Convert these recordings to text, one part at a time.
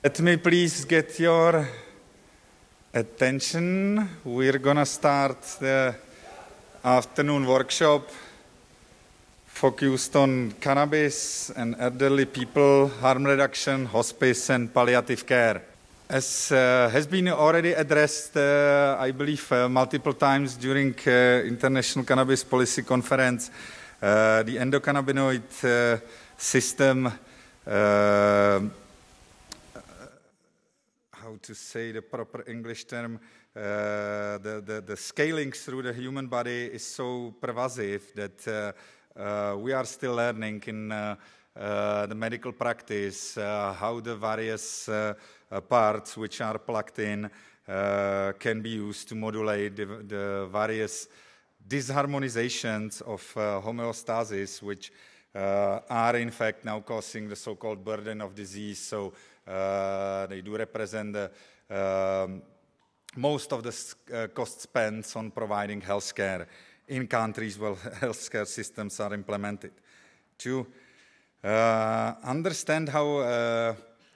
Let me please get your attention. We're gonna start the afternoon workshop focused on cannabis and elderly people, harm reduction, hospice, and palliative care. As uh, has been already addressed, uh, I believe, uh, multiple times during uh, International Cannabis Policy Conference, uh, the endocannabinoid uh, system, to say the proper English term, uh, the, the, the, scaling through the human body is so pervasive that uh, uh, we are still learning in the medical practice how the various uh, parts which are plugged in uh, can be used to modulate the, the various disharmonizations of uh, homeostasis, which are in fact now causing the so-called burden of disease. So they do represent the um, most of the uh, cost spent on providing healthcare in countries where healthcare systems are implemented. To uh, understand how uh,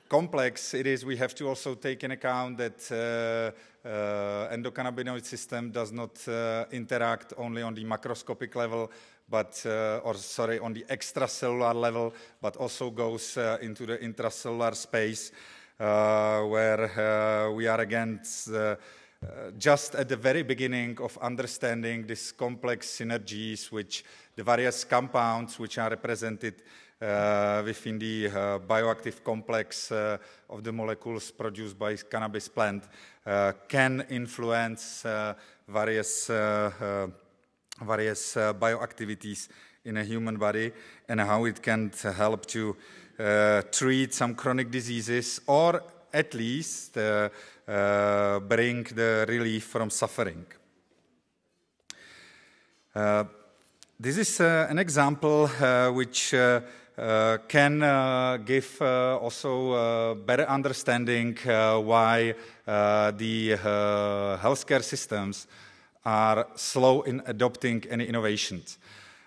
complex it is, we have to also take in account that uh, uh, endocannabinoid system does not uh, interact only on the macroscopic level, but uh, or sorry, on the extracellular level, but also goes uh, into the intracellular space, uh, where we are against. just at the very beginning of understanding these complex synergies, which the various compounds which are represented uh, within the uh, bioactive complex uh, of the molecules produced by cannabis plant can influence various, various bioactivities in a human body and how it can help to treat some chronic diseases or at least uh, uh, bring the relief from suffering. Uh, this is an example which uh, can uh, give uh, also better understanding why the healthcare systems are slow in adopting any innovations.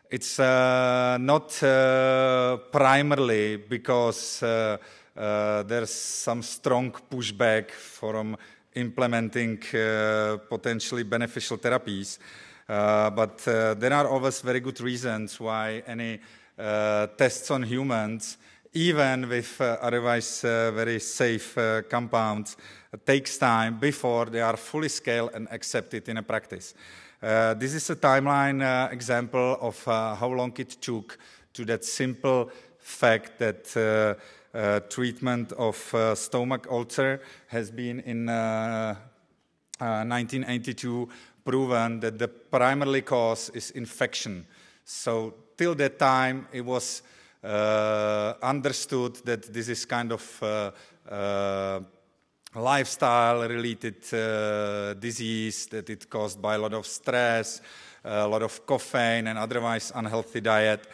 It's uh, not uh, primarily because uh, there's some strong pushback from implementing potentially beneficial therapies, but there are always very good reasons why any uh, tests on humans, even with uh, otherwise uh, very safe compounds, takes time before they are fully scaled and accepted in a practice. this is a timeline example of how long it took to that simple fact that uh, treatment of uh, stomach ulcer has been in uh, 1982 proven that the primary cause is infection. So till that time, it was uh, understood that this is kind of uh, uh, lifestyle-related uh, disease, that it caused by a lot of stress, a lot of caffeine, and otherwise unhealthy diet.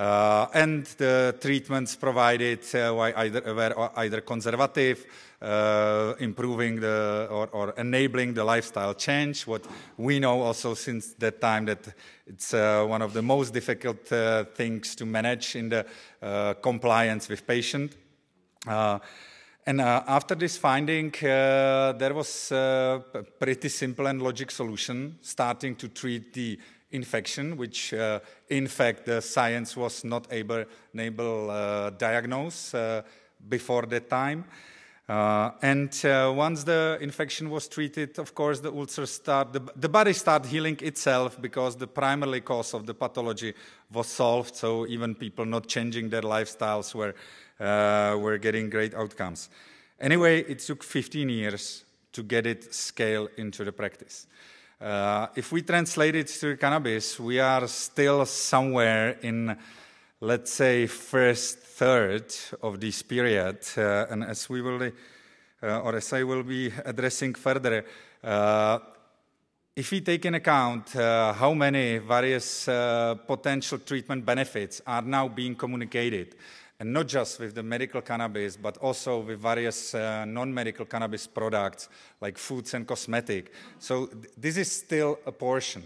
Uh, and the treatments provided uh, either, were either conservative, uh, improving the or, or, enabling the lifestyle change. What we know also since that time that it's uh, one of the most difficult uh, things to manage in the uh, compliance with patient. And uh, after this finding, uh, there was a pretty simple and logic solution, starting to treat the infection, which uh, in fact the science was not able able uh, diagnose uh, before that time. Uh, and uh, once the infection was treated, of course, the ulcer start, the, the body start healing itself because the primary cause of the pathology was solved. So even people not changing their lifestyles were, uh, were getting great outcomes. Anyway, it took 15 years to get it scaled into the practice. Uh, if we translate it to cannabis, we are still somewhere in, let's say, first third of this period. Uh, and as we will, uh, or as I will be addressing further, uh, if we take in account uh, how many various uh, potential treatment benefits are now being communicated, and not just with the medical cannabis, but also with various uh, non-medical cannabis products like foods and cosmetic. So th this is still a portion.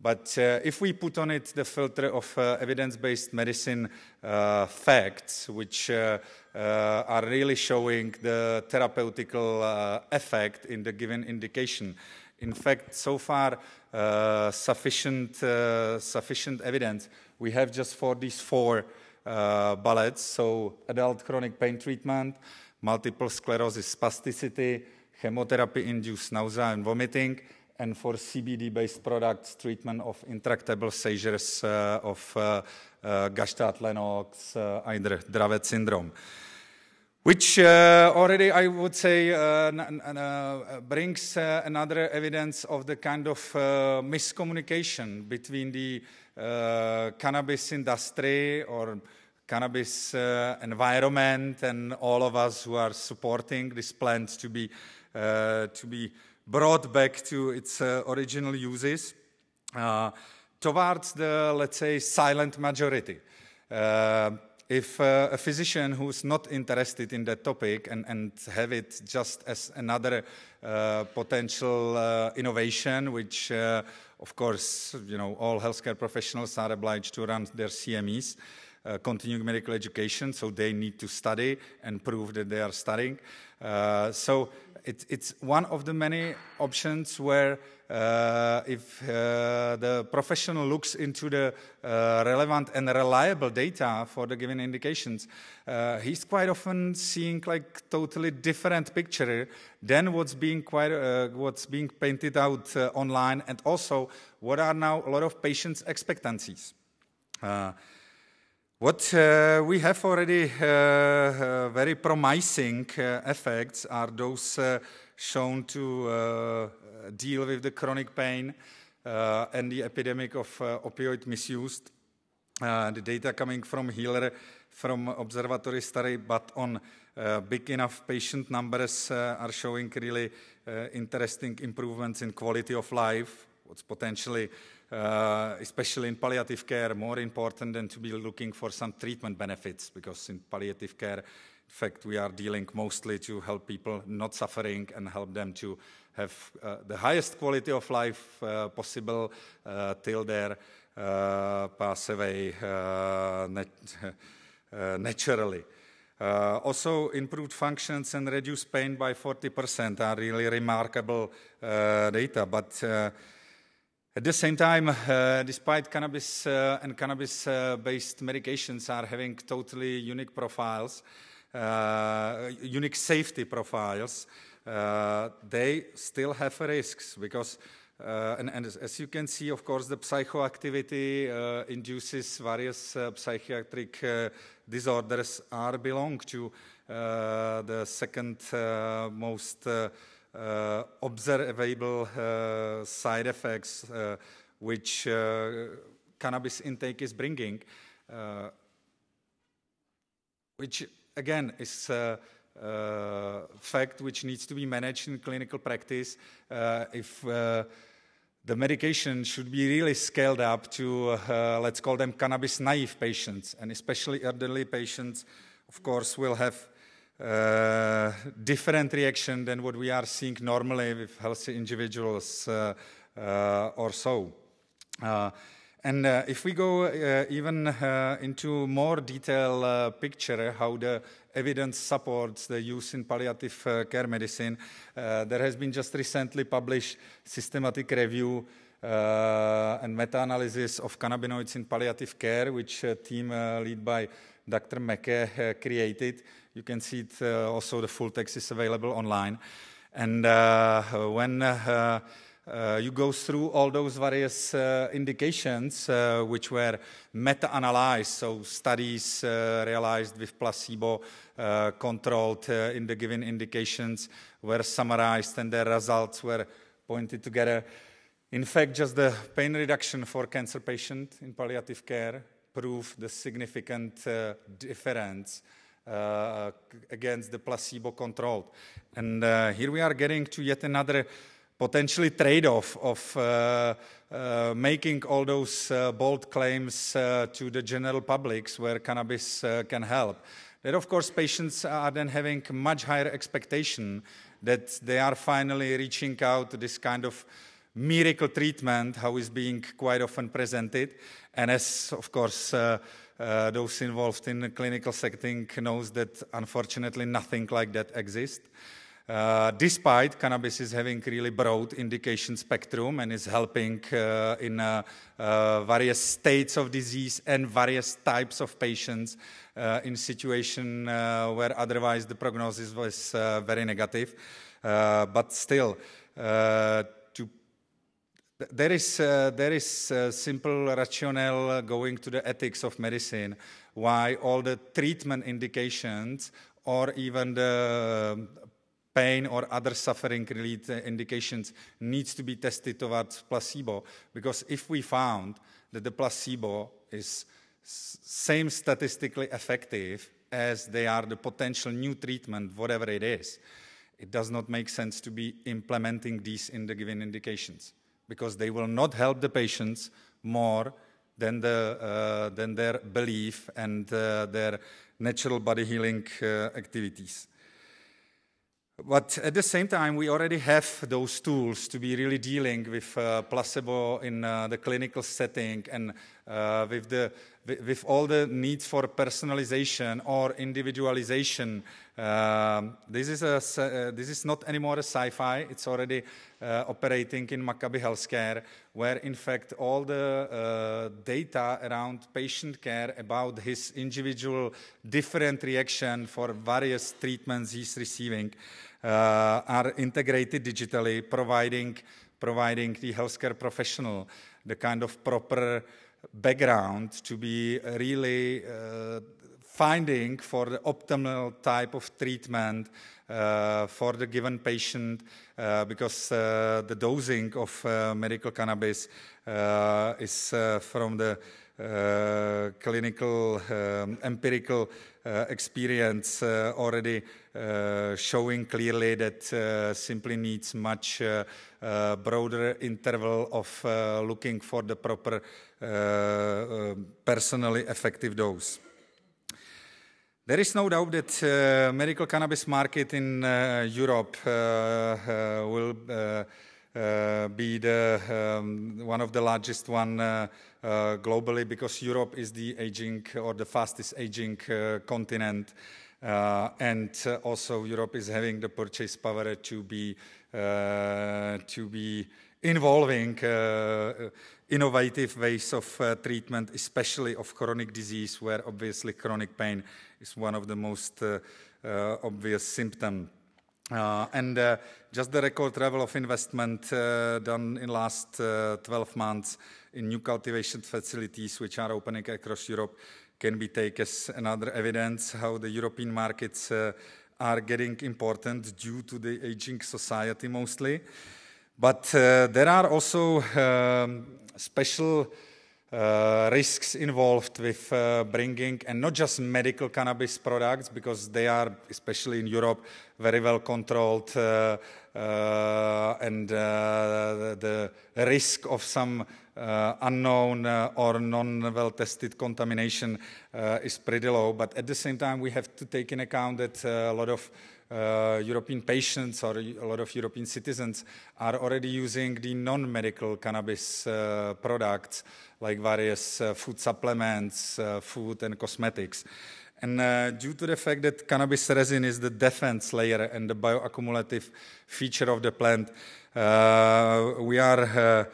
But uh, if we put on it the filter of uh, evidence-based medicine uh, facts, which uh, uh, are really showing the therapeutical effect in the given indication, in fact, so far sufficient sufficient evidence we have just for these four bullets. So adult chronic pain treatment, multiple sclerosis spasticity, chemotherapy-induced nausea and vomiting, and for CBD-based products, treatment of intractable seizures uh, of uh, uh, Gastaut-Lennox, uh, either Dravet syndrome. Which uh, already, I would say, uh, brings another evidence of the kind of miscommunication between the cannabis industry or cannabis environment and all of us who are supporting this plant to be, to be brought back to its uh, original uses uh, towards the, let's say, silent majority. Uh, if uh, a physician who's not interested in that topic and, and have it just as another uh, potential uh, innovation, which of course, you know, all healthcare professionals are obliged to run their CMEs, continuing medical education, so they need to study and prove that they are studying. so it, it's one of the many options where uh, if uh, the professional looks into the uh, relevant and reliable data for the given indications, uh, he's quite often seeing like totally different picture than what's being quite uh, what's being painted out uh, online, and also what are now a lot of patients' expectancies. What uh, we have already uh, uh, very promising uh, effects are those uh, shown to uh, deal with the chronic pain and the epidemic of opioid misuse. the data coming from HEALER from observatory study, but on big enough patient numbers are showing really interesting improvements in quality of life, what's potentially uh, especially in palliative care, more important than to be looking for some treatment benefits, because in palliative care, in fact, we are dealing mostly to help people not suffering and help them to have uh, the highest quality of life uh, possible uh, till their uh, pass away uh, nat naturally. also, improved functions and reduced pain by 40% are really remarkable data, but at the same time, uh, despite cannabis uh, and cannabis-based uh, medications are having totally unique profiles, uh, unique safety profiles, uh, they still have risks because, uh, and, and, as you can see, of course, the psychoactivity induces various psychiatric disorders are belong to the second most uh, observable uh, side effects uh, which cannabis intake is bringing, which again is a fact which needs to be managed in clinical practice if the medication should be really scaled up to, uh, let's call them cannabis naive patients, and especially elderly patients, of course, will have uh, different reaction than what we are seeing normally with healthy individuals uh, uh, or so. And if we go even into more detailed picture how the evidence supports the use in palliative care medicine, there has been just recently published systematic review uh, and meta-analysis of cannabinoids in palliative care, which a team uh, led by Dr. Mücke created. You can see it uh, also, the full text is available online. And uh, when uh, uh, you go through all those various uh, indications uh, which were meta-analyzed, so studies realized with placebo controlled in the given indications were summarized and their results were pointed together. In fact, just the pain reduction for cancer patient in palliative care proved the significant difference uh, against the placebo controlled. And uh, here we are getting to yet another potentially trade-off of uh, uh, making all those uh, bold claims uh, to the general publics where cannabis can help. That of course patients are then having much higher expectation that they are finally reaching out to this kind of miracle treatment, how is being quite often presented. And as, of course, uh, those involved in the clinical setting knows that unfortunately nothing like that exists. Uh, despite cannabis is having really broad indication spectrum and is helping uh, in uh, uh various states of disease and various types of patients uh, in situation uh, where otherwise the prognosis was very negative. but still, there is, uh, there is uh, simple rationale going to the ethics of medicine why all the treatment indications or even the pain or other suffering related indications needs to be tested towards placebo. Because if we found that the placebo is same statistically effective as they are the potential new treatment whatever it is it does not make sense to be implementing these in the given indications because they will not help the patients more than, the, uh, than their belief and uh, their natural body healing uh, activities. But at the same time, we already have those tools to be really dealing with uh, placebo in uh, the clinical setting and uh, with, the, with all the needs for personalization or individualization. Um, this, is a, uh, this is not anymore a sci-fi. It's already uh, operating in Maccabi Healthcare, where in fact all the uh, data around patient care about his individual different reaction for various treatments he's receiving uh, are integrated digitally, providing, providing the healthcare professional the kind of proper background to be really uh, finding for the optimal type of treatment uh, for the given patient uh, because uh, the dosing of uh, medical cannabis is from the clinical um, empirical uh, experience uh, already uh, showing clearly that simply needs much broader interval of looking for the proper Eh, eh, personally effective dose. There is no doubt that uh, medical cannabis market in uh, Europe uh, will be the, um, one of the largest one globally because Europe is the aging or the fastest aging continent. And also Europe is having the purchase power to be, to be involving innovative ways of uh, treatment, especially of chronic disease, where obviously chronic pain is one of the most uh, uh, obvious symptoms. and just the record level of investment done in last 12 months in new cultivation facilities which are opening across Europe can be taken as another evidence how the European markets uh, are getting important due to the aging society mostly. But uh, there are also um, special uh, risks involved with uh, bringing, and not just medical cannabis products, because they are, especially in Europe, very well controlled, uh, uh and uh, the risk of some unknown or non-well tested contamination is pretty low. But at the same time, we have to take in account that a lot of uh, European patients or a lot of European citizens are already using the non-medical cannabis uh, products like various uh, food supplements, uh, food and cosmetics. And uh, due to the fact that cannabis resin is the defense layer and the bioaccumulative feature of the plant, uh, we are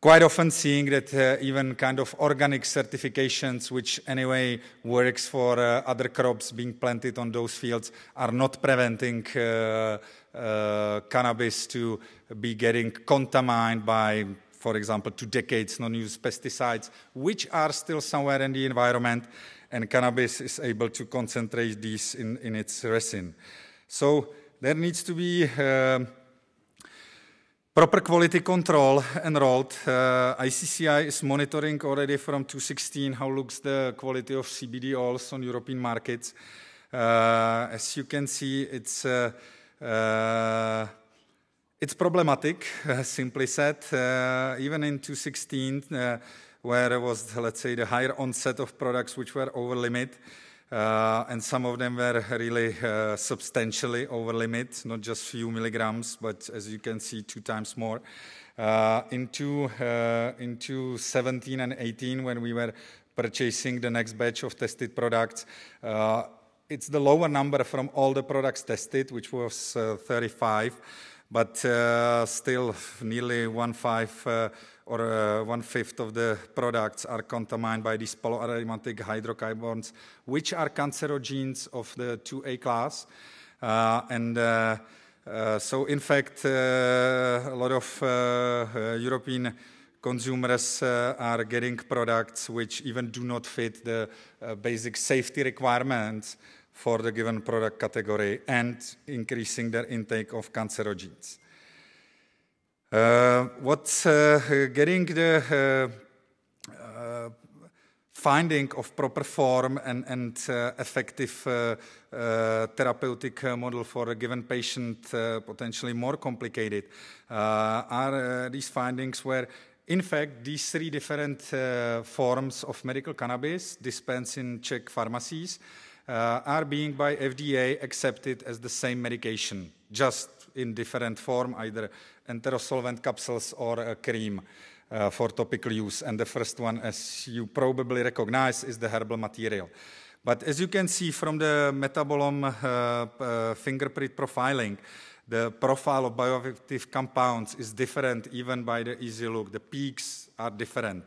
quite often seeing that uh, even kind of organic certifications, which anyway works for uh, other crops being planted on those fields, are not preventing uh, uh cannabis to be getting contaminated by, for example, two decades non-used pesticides, which are still somewhere in the environment, and cannabis is able to concentrate these in, in its resin. So there needs to be uh, Proper quality control enrolled. Uh, ICCI is monitoring already from 2016 how looks the quality of CBD oils on European markets. Uh, as you can see, it's uh, uh it's problematic, simply said. Uh, even in 2016, uh, where there was, let's say, the higher onset of products which were over limit, uh, and some of them were really uh, substantially over limit, not just few milligrams, but as you can see, two times more. Uh, into uh, into 17 and 18, when we were purchasing the next batch of tested products, uh, it's the lower number from all the products tested, which was uh, 35, but still nearly one five or uh, one fifth of the products are contaminated by these polyaromatic hydrocarbons, which are cancerogens of the 2A class. Uh, and uh, uh so, in fact, uh, a lot of uh, European consumers are getting products which even do not fit the basic safety requirements for the given product category and increasing their intake of cancerogens. Uh, what's uh, getting the uh, finding of proper form and, and uh, effective uh, uh, therapeutic model for a given patient potentially more complicated are these findings where in fact these three different forms of medical cannabis dispensed in Czech pharmacies are being by FDA accepted as the same medication just in different form either enterosolvent capsules or a cream uh, for topical use. And the first one, as you probably recognize, is the herbal material. But as you can see from the metabolome uh, uh, fingerprint profiling, the profile of bioactive compounds is different even by the easy look. The peaks are different.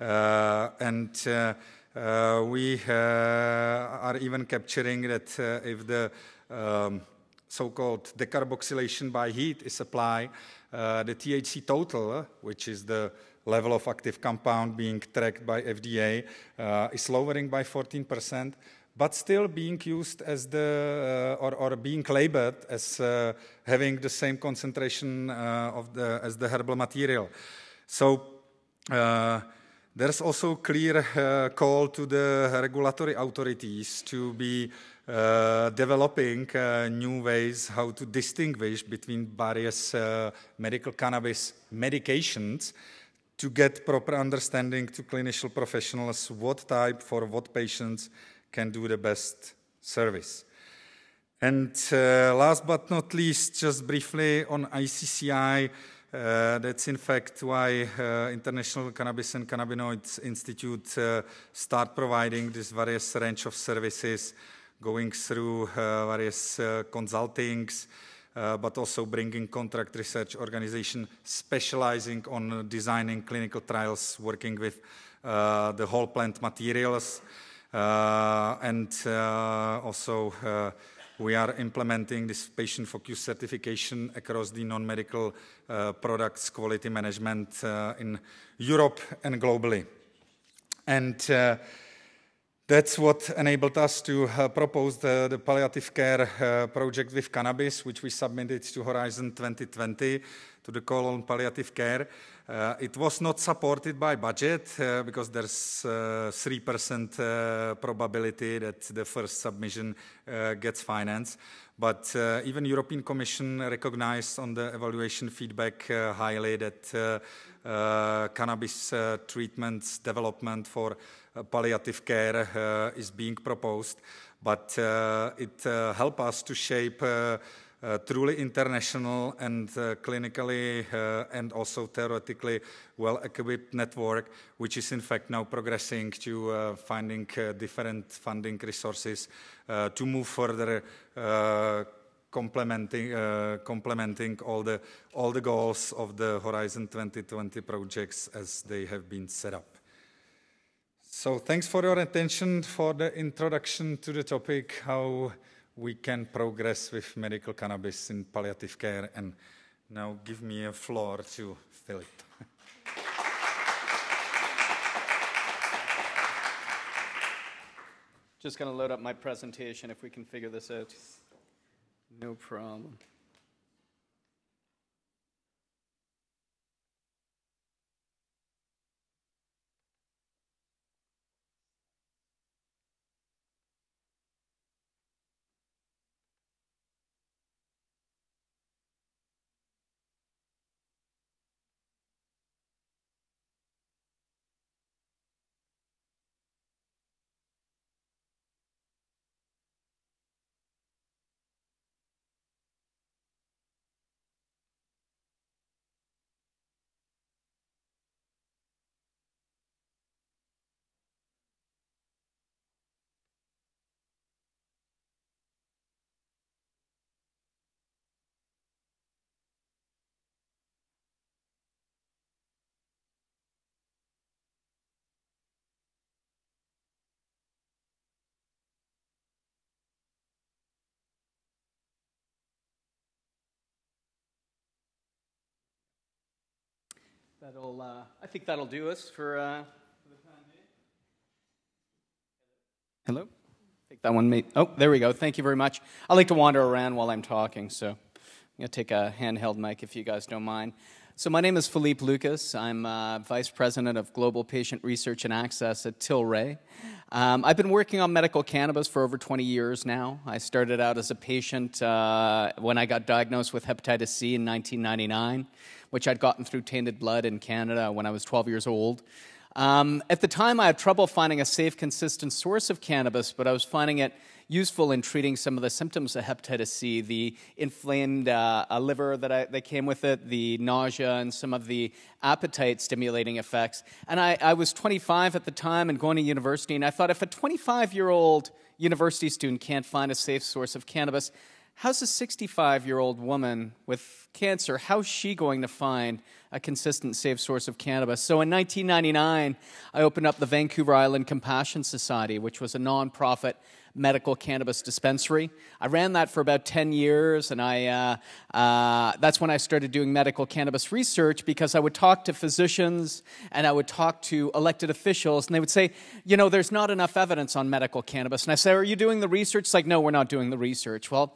Uh, and uh, uh, we are even capturing that if the um, so-called decarboxylation by heat is applied, uh, the THC total, which is the level of active compound being tracked by FDA, uh, is lowering by 14%, but still being used as the, uh, or, or, being labeled as uh, having the same concentration uh, of the, as the herbal material. So uh, there's also a clear call to the regulatory authorities to be uh, developing uh, new ways how to distinguish between various uh, medical cannabis medications to get proper understanding to clinical professionals what type for what patients can do the best service. And uh, last but not least, just briefly on ICCI, uh, that's in fact why uh, International Cannabis and Cannabinoids Institute uh, start providing this various range of services going through uh, various uh, consultings, uh, but also bringing contract research organization specializing on designing clinical trials, working with the whole plant materials, and also we are implementing this patient-focused certification across the non-medical uh, products quality management uh, in Europe and globally. And uh, that's what enabled us to uh, propose the, the, palliative care uh, project with cannabis, which we submitted to Horizon 2020 to the call on palliative care. Uh, it was not supported by budget uh, because there's 3% uh, uh, probability that the first submission gets financed. But even European Commission recognized on the evaluation feedback highly that cannabis treatments development for uh, palliative care uh, is being proposed, but uh, it helps us to shape uh, truly international and uh, clinically uh, and also theoretically well-equipped network, which is in fact now progressing to finding different funding resources to move further complementing, uh, complementing all, the, all the goals of the Horizon 2020 projects as they have been set up. So thanks for your attention for the introduction to the topic, how we can progress with medical cannabis in palliative care. And now give me a floor to Philip. Just going to load up my presentation if we can figure this out. No problem. That'll, uh, I think that'll do us for, uh, the time being. Hello? Think that one may, oh, there we go. Thank you very much. I like to wander around while I'm talking, so I'm going to take a handheld mic if you guys don't mind. So, my name is Philippe Lucas. I'm uh, Vice President of Global Patient Research and Access at Tilray. Um, I've been working on medical cannabis for over 20 years now. I started out as a patient uh, when I got diagnosed with hepatitis C in 1999, which I'd gotten through tainted blood in Canada when I was 12 years old. Um, at the time, I had trouble finding a safe, consistent source of cannabis, but I was finding it useful in treating some of the symptoms of hepatitis C, the inflamed uh, liver that, I, that came with it, the nausea, and some of the appetite stimulating effects. And I, I was 25 at the time and going to university, and I thought if a 25 year old university student can't find a safe source of cannabis, how's a 65 year old woman with cancer, how's she going to find a consistent, safe source of cannabis? So in 1999, I opened up the Vancouver Island Compassion Society, which was a nonprofit medical cannabis dispensary. I ran that for about 10 years, and I, uh, uh, that's when I started doing medical cannabis research because I would talk to physicians and I would talk to elected officials, and they would say, You know, there's not enough evidence on medical cannabis. And I say, Are you doing the research? It's like, No, we're not doing the research. Well,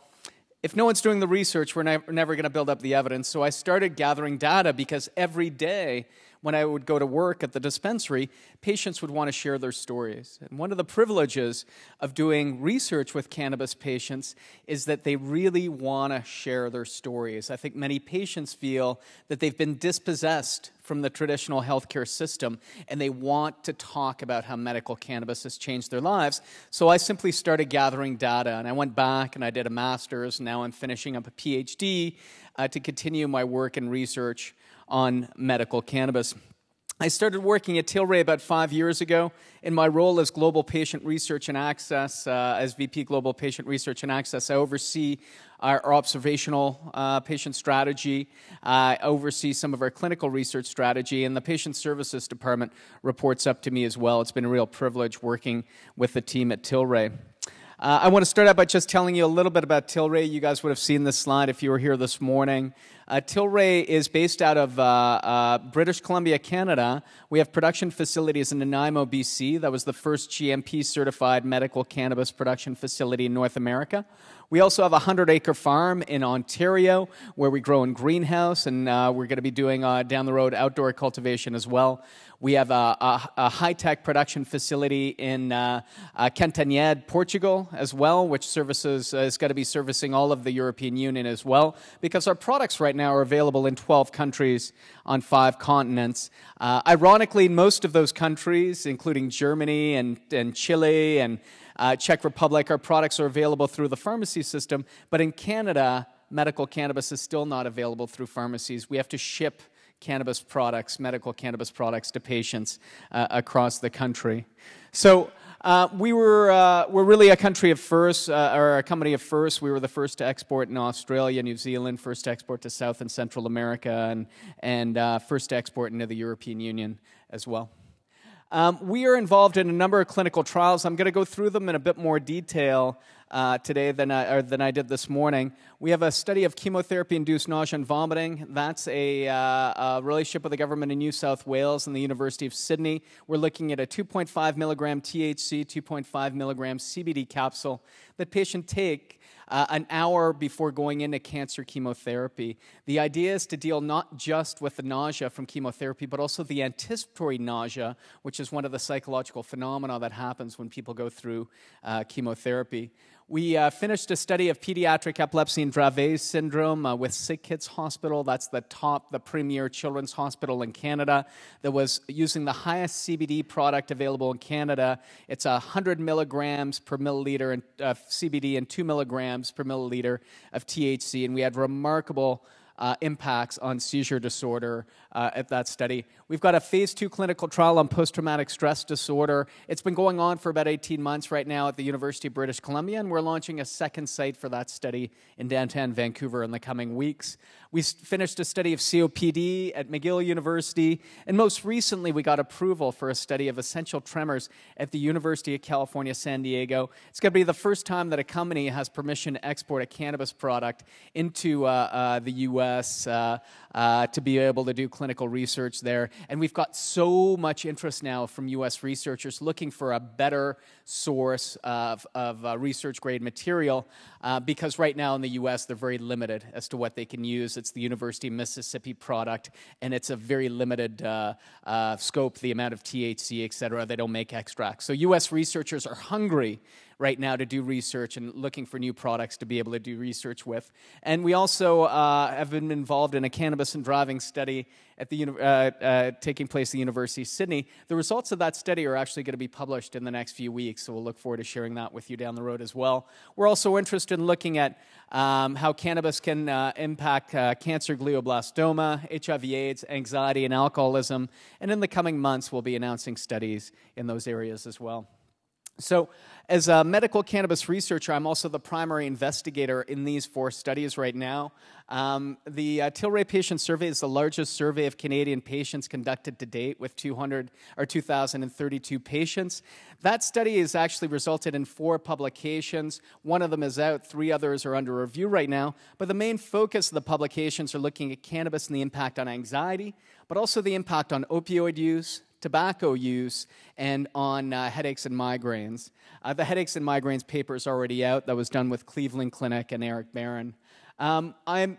if no one's doing the research, we're never, never going to build up the evidence. So I started gathering data because every day when I would go to work at the dispensary, patients would want to share their stories. And one of the privileges of doing research with cannabis patients is that they really want to share their stories. I think many patients feel that they've been dispossessed from the traditional healthcare system and they want to talk about how medical cannabis has changed their lives. So I simply started gathering data and I went back and I did a master's. Now I'm finishing up a PhD uh, to continue my work and research on medical cannabis. I started working at Tilray about five years ago in my role as Global Patient Research and Access, uh, as VP Global Patient Research and Access. I oversee our, observational uh, patient strategy, I oversee some of our clinical research strategy, and the Patient Services Department reports up to me as well. It's been a real privilege working with the team at Tilray. Uh, I want to start out by just telling you a little bit about Tilray. You guys would have seen this slide if you were here this morning. Uh, Tilray is based out of uh, uh, British Columbia, Canada. We have production facilities in Nanaimo, BC. That was the first GMP certified medical cannabis production facility in North America. We also have a 100 acre farm in Ontario where we grow in greenhouse, and uh, we're going to be doing uh, down the road outdoor cultivation as well. We have a, a, a high tech production facility in uh, uh, Cantanhede, Portugal, as well, which services uh, is going to be servicing all of the European Union as well, because our products right now are available in 12 countries on five continents. Uh, ironically, most of those countries, including Germany and, and Chile and uh, Czech Republic, our products are available through the pharmacy system, but in Canada, medical cannabis is still not available through pharmacies. We have to ship cannabis products, medical cannabis products to patients uh, across the country. So uh, we were uh, we're really a country of first, uh, or a company of first. We were the first to export in Australia, New Zealand, first to export to South and Central America, and and uh, first to export into the European Union as well. Um, we are involved in a number of clinical trials. I'm going to go through them in a bit more detail uh, today than I, than I did this morning. We have a study of chemotherapy induced nausea and vomiting. That's a, uh, a, relationship with the government in New South Wales and the University of Sydney. We're looking at a 2.5 milligram THC, 2.5 milligram CBD capsule that patient take uh, an hour before going into cancer chemotherapy. The idea is to deal not just with the nausea from chemotherapy, but also the anticipatory nausea, which is one of the psychological phenomena that happens when people go through uh, chemotherapy. We uh, finished a study of pediatric epilepsy and Dravet syndrome uh, with SickKids Hospital. That's the top, the premier children's hospital in Canada that was using the highest CBD product available in Canada. It's 100 milligrams per milliliter of CBD and 2 milligrams per milliliter of THC. And we had remarkable uh, impacts on seizure disorder uh, at that study. We've got a phase two clinical trial on post traumatic stress disorder. It's been going on for about 18 months right now at the University of British Columbia, and we're launching a second site for that study in downtown Vancouver in the coming weeks. We finished a study of COPD at McGill University, and most recently, we got approval for a study of essential tremors at the University of California, San Diego. It's going to be the first time that a company has permission to export a cannabis product into uh, uh, the U.S. Uh, uh, to be able to do clinical research there. And we've got so much interest now from US researchers looking for a better source of, of uh, research grade material uh, because right now in the US they're very limited as to what they can use. It's the University of Mississippi product and it's a very limited uh, uh, scope, the amount of THC, et cetera. They don't make extracts. So US researchers are hungry right now to do research and looking for new products to be able to do research with. And we also uh, have been involved in a cannabis and driving study at the uh, uh, taking place at the University of Sydney. The results of that study are actually going to be published in the next few weeks, so we'll look forward to sharing that with you down the road as well. We're also interested in looking at um, how cannabis can uh, impact uh, cancer, glioblastoma, HIV/AIDS, anxiety, and alcoholism. And in the coming months, we'll be announcing studies in those areas as well. So, as a medical cannabis researcher, I'm also the primary investigator in these four studies right now. Um, the uh, Tilray Patient Survey is the largest survey of Canadian patients conducted to date with 200 or 2,032 patients. That study has actually resulted in four publications. One of them is out, three others are under review right now. But the main focus of the publications are looking at cannabis and the impact on anxiety, but also the impact on opioid use, tobacco use and on uh, headaches and migraines. Uh, the headaches and migraines paper is already out. That was done with Cleveland Clinic and Eric Baron. Um, I'm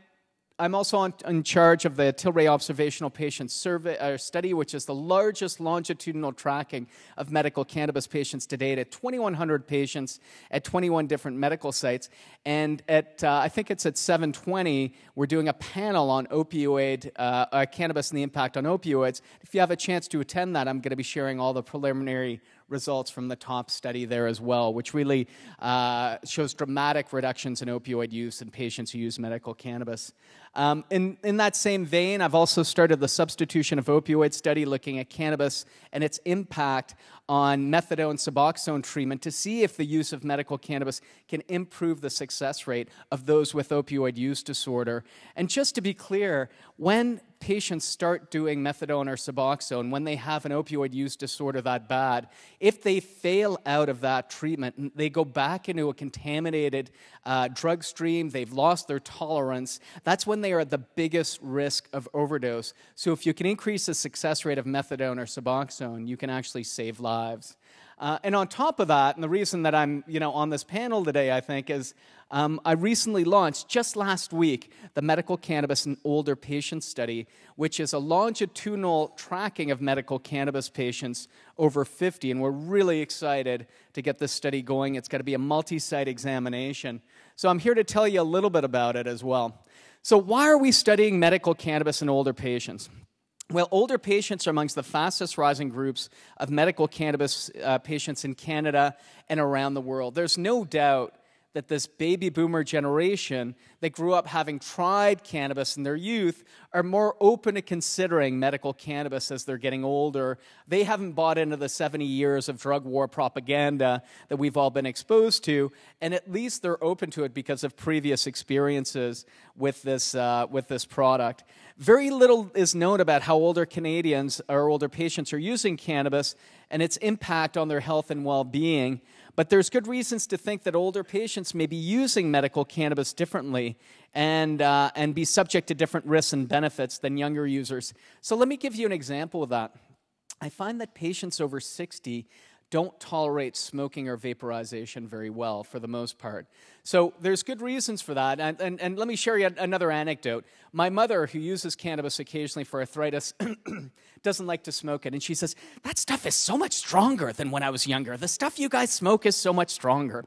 I'm also on, in charge of the Tilray Observational Patient Survey uh, Study, which is the largest longitudinal tracking of medical cannabis patients to date at 2,100 patients at 21 different medical sites. And at uh, I think it's at 7:20, we're doing a panel on opioid uh, uh, cannabis and the impact on opioids. If you have a chance to attend that, I'm going to be sharing all the preliminary results from the top study there as well, which really uh, shows dramatic reductions in opioid use in patients who use medical cannabis. Um, in, in that same vein, I've also started the substitution of opioid study looking at cannabis and its impact on methadone suboxone treatment to see if the use of medical cannabis can improve the success rate of those with opioid use disorder. And just to be clear, when patients start doing methadone or Suboxone when they have an opioid use disorder that bad, if they fail out of that treatment, they go back into a contaminated uh, drug stream, they've lost their tolerance, that's when they are at the biggest risk of overdose. So if you can increase the success rate of methadone or Suboxone, you can actually save lives. Uh, and on top of that, and the reason that I'm you know, on this panel today, I think, is um, I recently launched, just last week, the Medical Cannabis in Older Patients Study, which is a longitudinal tracking of medical cannabis patients over 50. And we're really excited to get this study going. It's got to be a multi site examination. So I'm here to tell you a little bit about it as well. So, why are we studying medical cannabis in older patients? Well, older patients are amongst the fastest rising groups of medical cannabis uh, patients in Canada and around the world. There's no doubt that this baby boomer generation that grew up having tried cannabis in their youth are more open to considering medical cannabis as they're getting older. They haven't bought into the 70 years of drug war propaganda that we've all been exposed to, and at least they're open to it because of previous experiences with this, uh, with this product. Very little is known about how older Canadians or older patients are using cannabis and its impact on their health and well being. But there's good reasons to think that older patients may be using medical cannabis differently and, uh, and be subject to different risks and benefits than younger users. So let me give you an example of that. I find that patients over 60 don't tolerate smoking or vaporization very well for the most part. So there's good reasons for that. And, and, and let me share you another anecdote. My mother, who uses cannabis occasionally for arthritis, doesn't like to smoke it. And she says, That stuff is so much stronger than when I was younger. The stuff you guys smoke is so much stronger.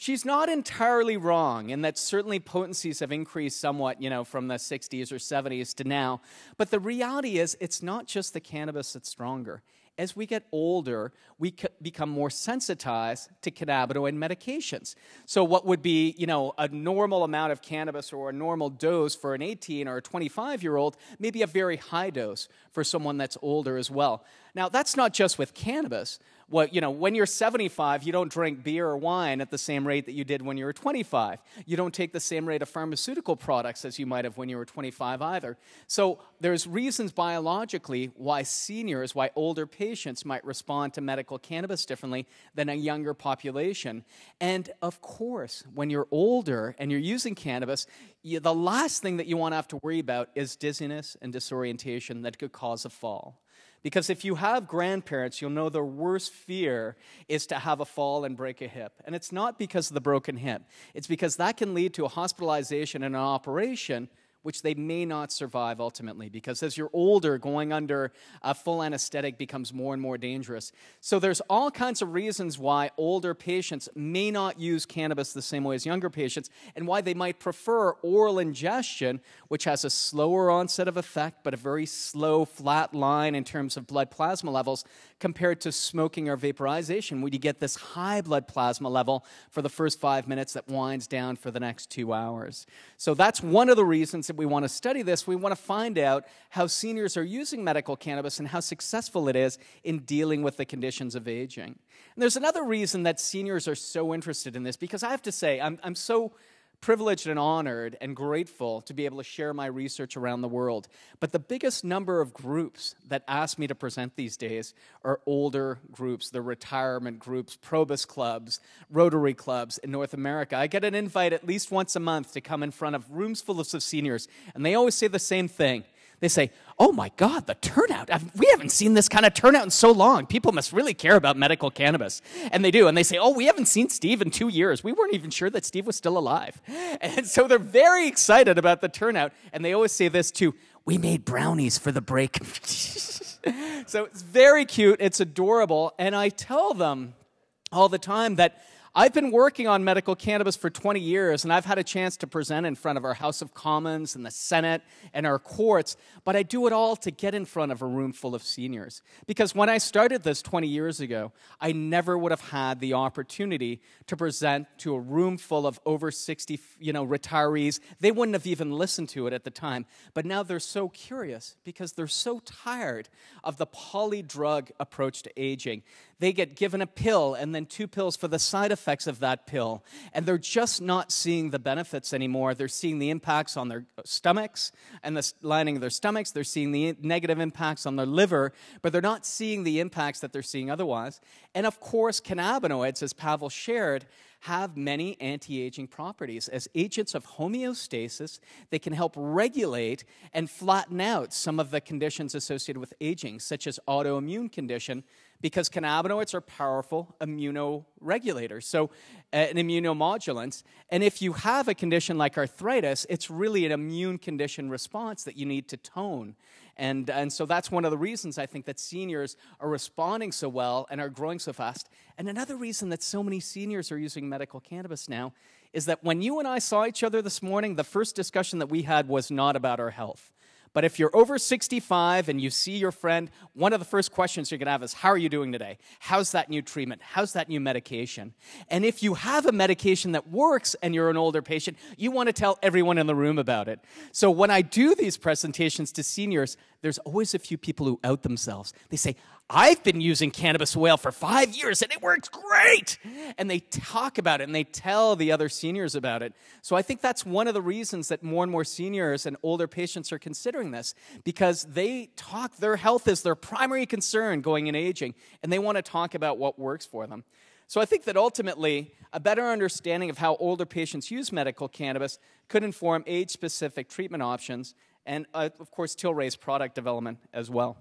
She's not entirely wrong in that certainly potencies have increased somewhat, you know, from the 60s or 70s to now. But the reality is, it's not just the cannabis that's stronger as we get older, we become more sensitized to cannabinoid medications. So, what would be, you know, a normal amount of cannabis or a normal dose for an 18 or a 25 year old may be a very high dose for someone that's older as well. Now, that's not just with cannabis. Well, you know, when you're 75, you don't drink beer or wine at the same rate that you did when you were 25. You don't take the same rate of pharmaceutical products as you might have when you were 25 either. So there's reasons biologically why seniors, why older patients might respond to medical cannabis differently than a younger population. And of course, when you're older and you're using cannabis, you, the last thing that you want to have to worry about is dizziness and disorientation that could cause a fall. Because if you have grandparents, you'll know their worst fear is to have a fall and break a hip. And it's not because of the broken hip, it's because that can lead to a hospitalization and an operation which they may not survive ultimately because as you're older, going under a full anesthetic becomes more and more dangerous. So there's all kinds of reasons why older patients may not use cannabis the same way as younger patients and why they might prefer oral ingestion, which has a slower onset of effect but a very slow, flat line in terms of blood plasma levels compared to smoking or vaporization, where you get this high blood plasma level for the first five minutes that winds down for the next two hours. So that's one of the reasons that we want to study this. We want to find out how seniors are using medical cannabis and how successful it is in dealing with the conditions of aging. And there's another reason that seniors are so interested in this, because I have to say, I'm, I'm so privileged and honored and grateful to be able to share my research around the world. But the biggest number of groups that ask me to present these days are older groups, the retirement groups, Probus clubs, Rotary clubs in North America. I get an invite at least once a month to come in front of rooms full of seniors, and they always say the same thing. They say, Oh my God, the turnout. I've, we haven't seen this kind of turnout in so long. People must really care about medical cannabis. And they do. And they say, Oh, we haven't seen Steve in two years. We weren't even sure that Steve was still alive. And so they're very excited about the turnout. And they always say this too We made brownies for the break. so it's very cute. It's adorable. And I tell them all the time that I've been working on medical cannabis for 20 years, and I've had a chance to present in front of our House of Commons and the Senate and our courts, but I do it all to get in front of a room full of seniors. Because when I started this 20 years ago, I never would have had the opportunity to present to a room full of over 60 you know, retirees. They wouldn't have even listened to it at the time. But now they're so curious because they're so tired of the polydrug approach to aging they get given a pill and then two pills for the side effects of that pill. And they're just not seeing the benefits anymore. They're seeing the impacts on their uh, stomachs and the lining of their stomachs. They're seeing the negative impacts on their liver, but they're not seeing the impacts that they're seeing otherwise. And of course, cannabinoids, as Pavel shared, have many anti aging properties. As agents of homeostasis, they can help regulate and flatten out some of the conditions associated with aging, such as autoimmune condition, because cannabinoids are powerful immunoregulators, so uh, an immunomodulant. And if you have a condition like arthritis, it's really an immune condition response that you need to tone. And, and so that's one of the reasons I think that seniors are responding so well and are growing so fast. And another reason that so many seniors are using medical cannabis now is that when you and I saw each other this morning, the first discussion that we had was not about our health. But if you're over 65 and you see your friend, one of the first questions you're going to have is, How are you doing today? How's that new treatment? How's that new medication? And if you have a medication that works and you're an older patient, you want to tell everyone in the room about it. So when I do these presentations to seniors, there's always a few people who out themselves. They say, I've been using cannabis oil for five years and it works great. And they talk about it and they tell the other seniors about it. So I think that's one of the reasons that more and more seniors and older patients are considering this because they talk, their health is their primary concern going in aging, and they want to talk about what works for them. So I think that ultimately, a better understanding of how older patients use medical cannabis could inform age specific treatment options and, uh, of course, Tilray's product development as well.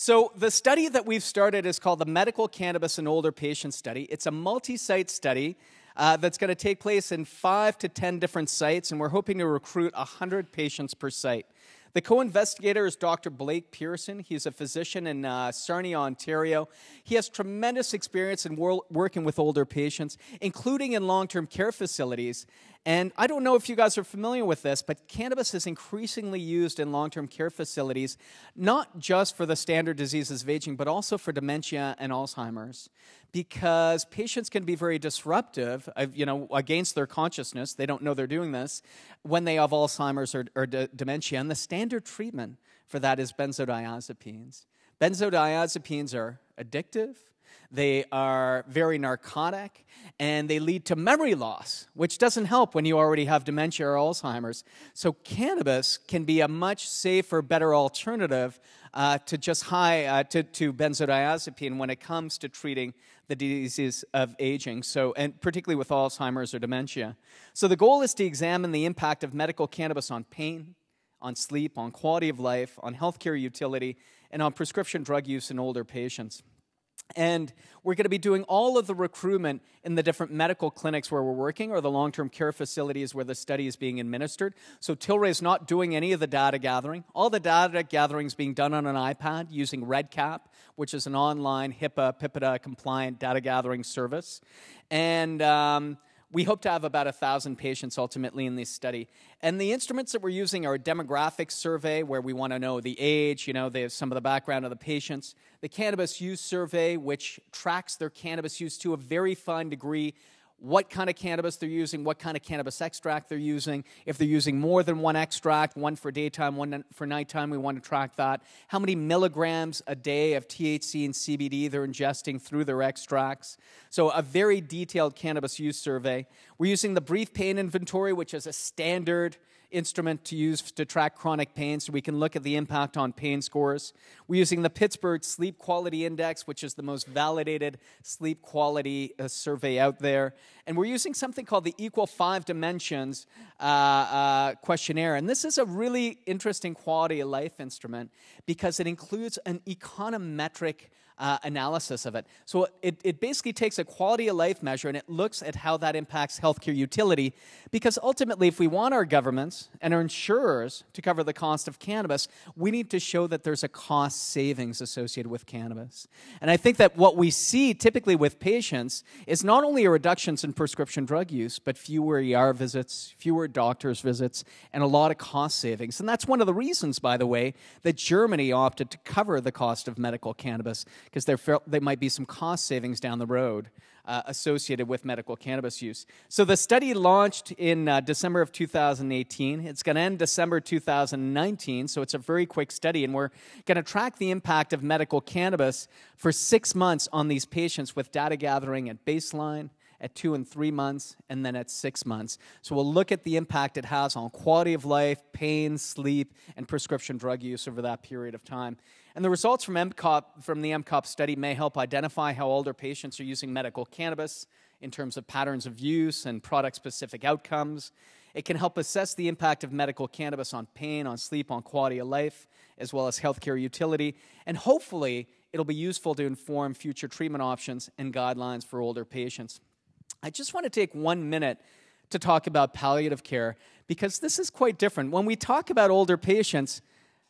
So, the study that we've started is called the Medical Cannabis in Older Patients Study. It's a multi site study uh, that's going to take place in five to 10 different sites, and we're hoping to recruit 100 patients per site. The co investigator is Dr. Blake Pearson. He's a physician in uh, Sarnia, Ontario. He has tremendous experience in wor- working with older patients, including in long term care facilities. And I don't know if you guys are familiar with this, but cannabis is increasingly used in long term care facilities, not just for the standard diseases of aging, but also for dementia and Alzheimer's. Because patients can be very disruptive, you know, against their consciousness. They don't know they're doing this when they have Alzheimer's or, or dementia. And the standard treatment for that is benzodiazepines. Benzodiazepines are addictive, They are very narcotic and they lead to memory loss, which doesn't help when you already have dementia or Alzheimer's. So, cannabis can be a much safer, better alternative uh, to just high uh, to, to benzodiazepine when it comes to treating the diseases of aging. So, and particularly with Alzheimer's or dementia. So, the goal is to examine the impact of medical cannabis on pain, on sleep, on quality of life, on healthcare utility, and on prescription drug use in older patients. And we're going to be doing all of the recruitment in the different medical clinics where we're working or the long term care facilities where the study is being administered. So Tilray is not doing any of the data gathering. All the data gathering is being done on an iPad using REDCap, which is an online HIPAA, PIPEDA compliant data gathering service. And um, we hope to have about a thousand patients ultimately in this study. And the instruments that we're using are a demographic survey where we want to know the age, you know, some of the background of the patients. The cannabis use survey, which tracks their cannabis use to a very fine degree what kind of cannabis they're using, what kind of cannabis extract they're using. If they're using more than one extract, one for daytime, one for nighttime, we want to track that. How many milligrams a day of THC and CBD they're ingesting through their extracts. So, a very detailed cannabis use survey. We're using the brief pain inventory, which is a standard instrument to use to track chronic pain so we can look at the impact on pain scores. We're using the Pittsburgh Sleep Quality Index, which is the most validated sleep quality uh, survey out there. And we're using something called the EuroQol Five Dimensions uh, uh, questionnaire. And this is a really interesting quality of life instrument because it includes an econometric uh, analysis of it. So it, it basically takes a quality of life measure and it looks at how that impacts healthcare utility. Because ultimately, if we want our governments and our insurers to cover the cost of cannabis, we need to show that there's a cost savings associated with cannabis. And I think that what we see typically with patients is not only a reductions in prescription drug use, but fewer ER visits, fewer doctor's visits, and a lot of cost savings. And that's one of the reasons, by the way, that Germany opted to cover the cost of medical cannabis because there, there might be some cost savings down the road uh, associated with medical cannabis use. So the study launched in uh, December of 2018. It's going to end December 2019, so it's a very quick study, and we're going to track the impact of medical cannabis for six months on these patients with data gathering at baseline, at two and three months, and then at six months. So we'll look at the impact it has on quality of life, pain, sleep, and prescription drug use over that period of time. And the results from, MCOP, from the MCOP study may help identify how older patients are using medical cannabis in terms of patterns of use and product specific outcomes. It can help assess the impact of medical cannabis on pain, on sleep, on quality of life, as well as healthcare utility. And hopefully, it'll be useful to inform future treatment options and guidelines for older patients. I just want to take one minute to talk about palliative care because this is quite different. When we talk about older patients,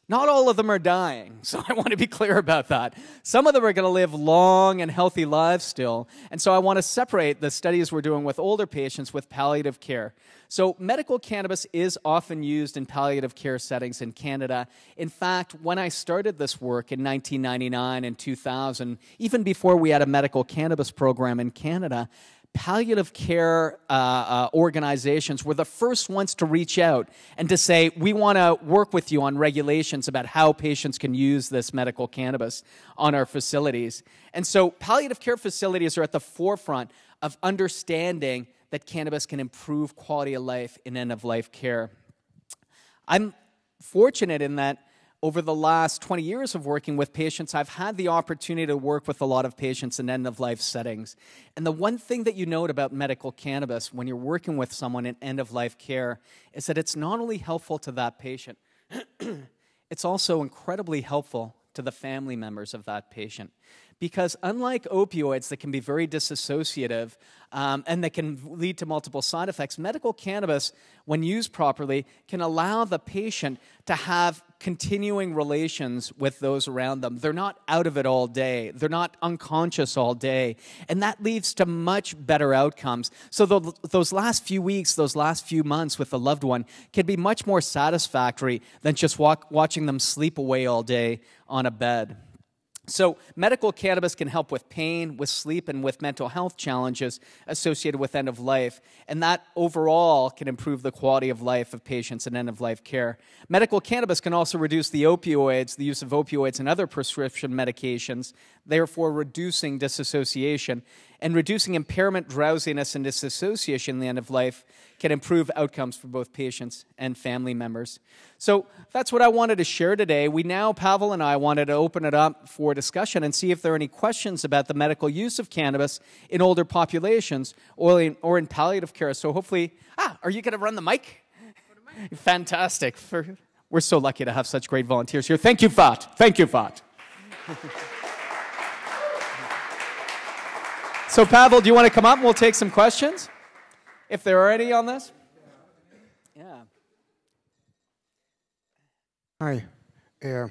not all of them are dying, so I want to be clear about that. Some of them are going to live long and healthy lives still, and so I want to separate the studies we're doing with older patients with palliative care. So, medical cannabis is often used in palliative care settings in Canada. In fact, when I started this work in 1999 and 2000, even before we had a medical cannabis program in Canada, palliative care uh, uh, organizations were the first ones to reach out and to say, we want to work with you on regulations about how patients can use this medical cannabis on our facilities. And so, palliative care facilities are at the forefront of understanding that cannabis can improve quality of life in end of life care. I'm fortunate in that over the last 20 years of working with patients, I've had the opportunity to work with a lot of patients in end of life settings. And the one thing that you note about medical cannabis when you're working with someone in end of life care is that it's not only helpful to that patient, it's also incredibly helpful to the family members of that patient. Because unlike opioids that can be very disassociative um, and that can lead to multiple side effects, medical cannabis, when used properly, can allow the patient to have continuing relations with those around them. They're not out of it all day, they're not unconscious all day. And that leads to much better outcomes. So, the, those last few weeks, those last few months with a loved one can be much more satisfactory than just walk, watching them sleep away all day on a bed. So, medical cannabis can help with pain, with sleep, and with mental health challenges associated with end of life. And that overall can improve the quality of life of patients in end of life care. Medical cannabis can also reduce the opioids, the use of opioids and other prescription medications, therefore reducing disassociation and reducing impairment, drowsiness, and disassociation in the end of life can improve outcomes for both patients and family members. So that's what I wanted to share today. We now, Pavel and I, wanted to open it up for discussion and see if there are any questions about the medical use of cannabis in older populations or in, or in palliative care. So hopefully, ah, are you going to run the mic? Fantastic. For, we're so lucky to have such great volunteers here. Thank you, Fat. Thank you, Fat. So, Pavel, do you want to come up and we'll take some questions? If there are any on this? Yeah. Hi. Uh,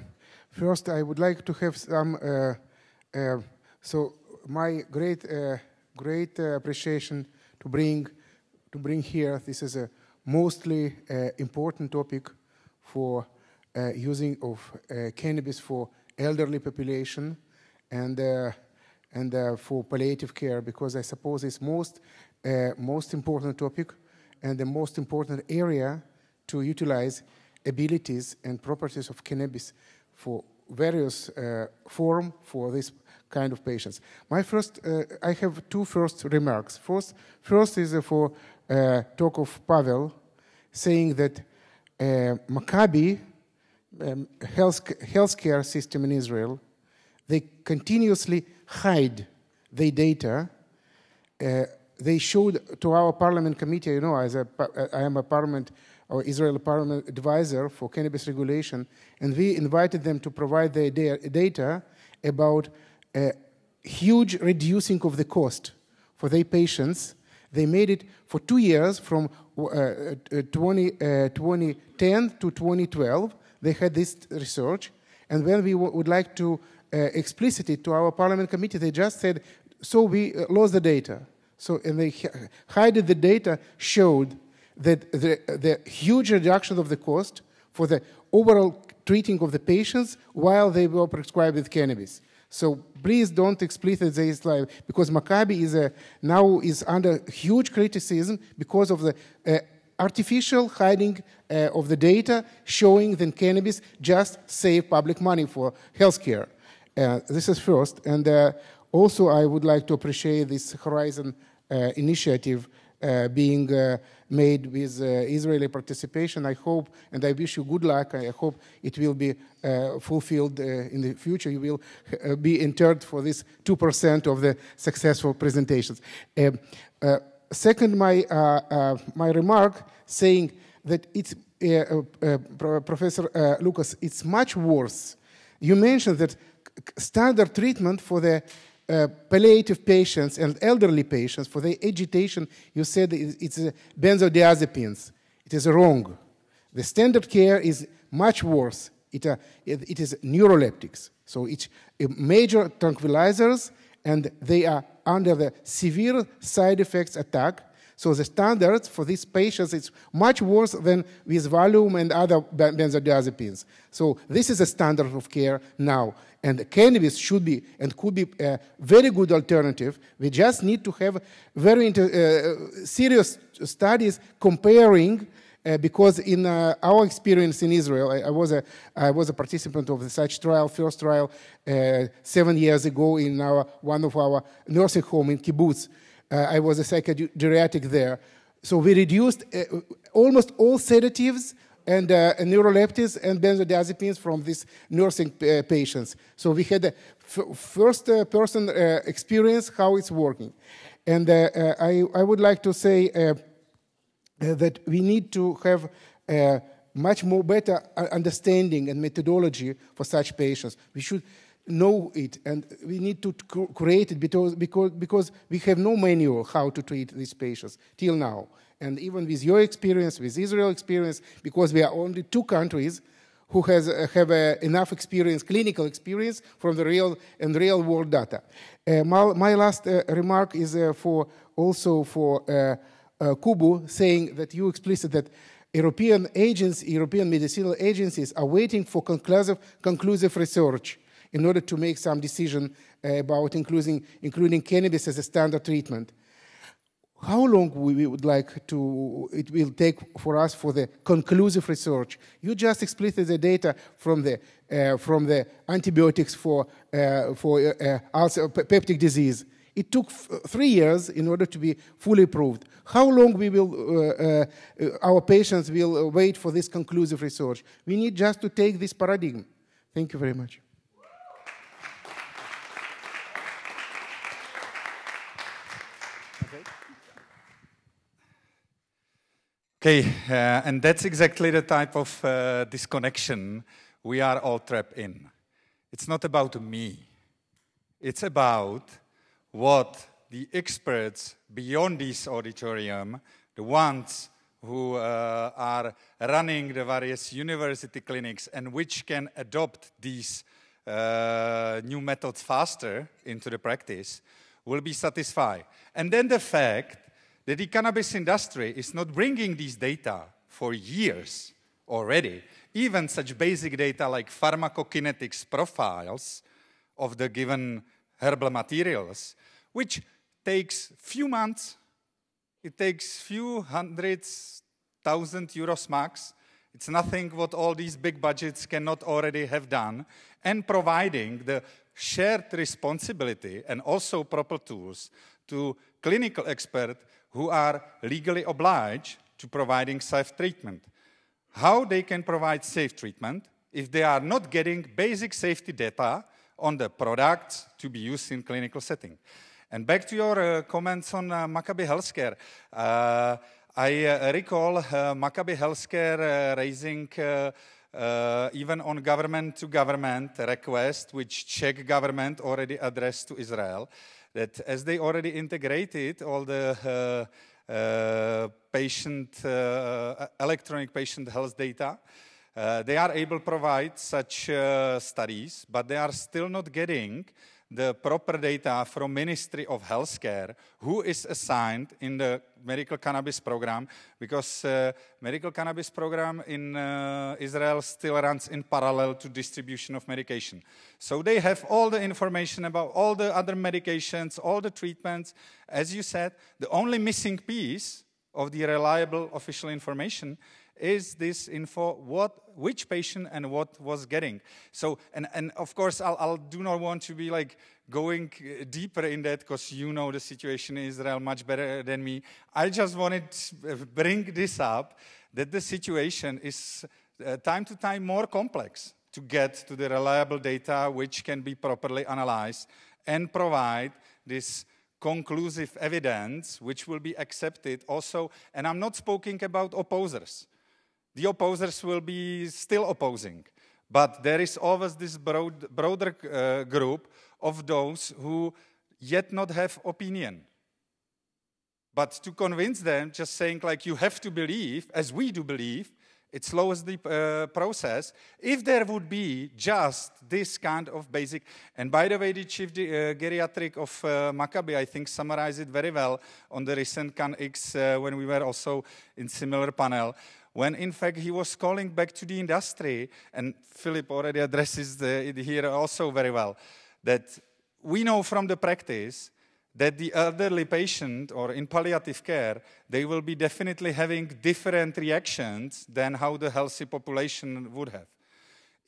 first, I would like to have some. Uh, uh, so, my great, uh, great uh, appreciation to bring to bring here. This is a mostly uh, important topic for using of cannabis for elderly population and and uh, for palliative care because I suppose it's most uh, most important topic and the most important area to utilize abilities and properties of cannabis for various uh, form for this kind of patients. My first, uh, I have two first remarks. First, first is for uh, talk of Pavel, saying that uh, Maccabi um, health healthcare system in Israel, they continuously hide their data. Uh, they showed to our parliament committee, you know, as a, I am a parliament or Israel parliament advisor for cannabis regulation, and we invited them to provide their data about a huge reducing of the cost for their patients. They made it for two years from uh, uh 20, uh, 2010 to 2012. They had this research, and when we would like to uh, explicitly to our parliament committee. They just said, so we uh, lost the data. So, and they hide the data showed that the, the huge reduction of the cost for the overall treating of the patients while they were prescribed with cannabis. So please don't explicit this slide because Maccabi is a, now is under huge criticism because of the uh, artificial hiding uh, of the data showing that cannabis just save public money for healthcare. Uh, this is first. And uh, also, I would like to appreciate this Horizon uh, initiative uh, being uh, made with uh, Israeli participation. I hope, and I wish you good luck. I hope it will be uh, fulfilled uh, in the future. You will be entered for this 2% of the successful presentations. second, my, my remark saying that it's, Professor Lucas, it's much worse. You mentioned that standard treatment for the uh, palliative patients and elderly patients for the agitation, you said it's uh, benzodiazepines. It is wrong. The standard care is much worse. It, uh, it, it is neuroleptics. So it's uh, major tranquilizers, and they are under the severe side effects attack so the standards for these patients is much worse than with Valium and other benzodiazepines. So this is a standard of care now. And cannabis should be and could be a very good alternative. We just need to have very uh, serious studies comparing uh, because in uh, our experience in Israel, I, I, was a, I was a participant of such trial, first trial, uh, seven years ago in our, one of our nursing home in kibbutz. Uh, I was a psychogeriatric there. So we reduced uh, almost all sedatives and, uh, and neuroleptics and benzodiazepines from these nursing uh, patients. So we had a first uh, person uh, experience how it's working. And I, I would like to say that we need to have much more better understanding and methodology for such patients. We should know it and we need to create it because, because, because we have no manual how to treat these patients till now. And even with your experience, with Israel experience, because we are only two countries who has, uh, have uh, enough experience, clinical experience from the real and real world data. Uh, my, my, last uh, remark is uh, for also for uh, Kubu saying that you explicit that European agents, European medicinal agencies are waiting for conclusive, conclusive research in order to make some decision uh, about including, including cannabis as a standard treatment. How long we would like to, it will take for us for the conclusive research? You just explicit the data from the, uh, from the antibiotics for, uh, for uh, ulcer, peptic disease. It took three years in order to be fully approved. How long we will, uh, uh, our patients will wait for this conclusive research? We need just to take this paradigm. Thank you very much. Okay, uh, and that's exactly the type of uh, disconnection we are all trapped in. It's not about me, it's about what the experts beyond this auditorium, the ones who uh, are running the various university clinics and which can adopt these uh, new methods faster into the practice, will be satisfied. And then the fact that the cannabis industry is not bringing these data for years already, even such basic data like pharmacokinetics profiles of the given herbal materials, which takes few months, it takes few hundreds, thousand euros max. It's nothing what all these big budgets cannot already have done, and providing the shared responsibility and also proper tools to clinical experts who are legally obliged to providing safe treatment. How they can provide safe treatment if they are not getting basic safety data on the products to be used in clinical setting. And back to your uh, comments on uh, Maccabi Healthcare. Uh, I uh, recall uh, Maccabi Healthcare uh, raising even on government to government request, which Czech government already addressed to Israel that as they already integrated all the uh, uh, patient, uh, electronic patient health data, they are able to provide such studies, but they are still not getting the proper data from Ministry of Healthcare, who is assigned in the medical cannabis program, because uh, medical cannabis program in uh, Israel still runs in parallel to distribution of medication. So they have all the information about all the other medications, all the treatments. As you said, the only missing piece of the reliable official information is this info what which patient and what was getting? So and and of course i'll, I'll do not want to be like going deeper in that because you know the situation in israel much better than me. I just wanted to bring this up that the situation is uh, time to time more complex to get to the reliable data which can be properly analyzed and provide this conclusive evidence which will be accepted also. And i'm not speaking about opposers the opposers will be still opposing. But there is always this broad, broader uh, group of those who yet not have opinion. But to convince them, just saying like you have to believe, as we do believe, it slows the uh, process. If there would be just this kind of basic, and by the way, the chief uh, geriatric of uh, Maccabi, I think, summarized it very well on the recent CanX uh, when we were also in similar panel when in fact he was calling back to the industry, and Philip already addresses the, it here also very well, that we know from the practice that the elderly patient or in palliative care, they will be definitely having different reactions than how the healthy population would have.